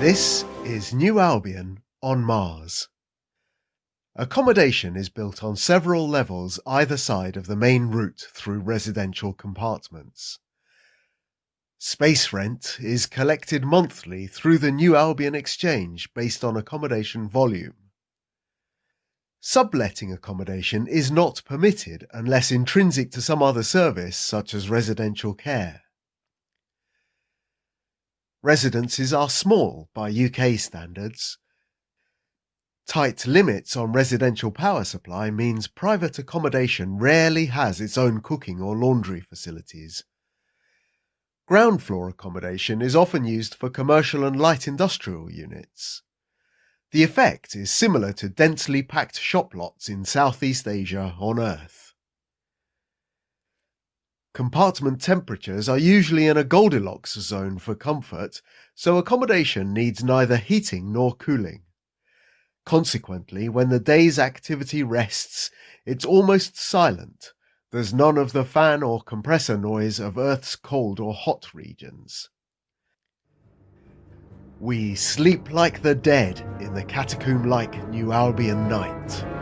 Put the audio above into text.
This is New Albion on Mars. Accommodation is built on several levels either side of the main route through residential compartments. Space rent is collected monthly through the New Albion Exchange based on accommodation volume. Subletting accommodation is not permitted unless intrinsic to some other service such as residential care. Residences are small by UK standards. Tight limits on residential power supply means private accommodation rarely has its own cooking or laundry facilities. Ground floor accommodation is often used for commercial and light industrial units. The effect is similar to densely packed shop lots in Southeast Asia on Earth. Compartment temperatures are usually in a Goldilocks zone for comfort, so accommodation needs neither heating nor cooling. Consequently, when the day's activity rests, it's almost silent. There's none of the fan or compressor noise of Earth's cold or hot regions. We sleep like the dead in the catacomb like New Albion night.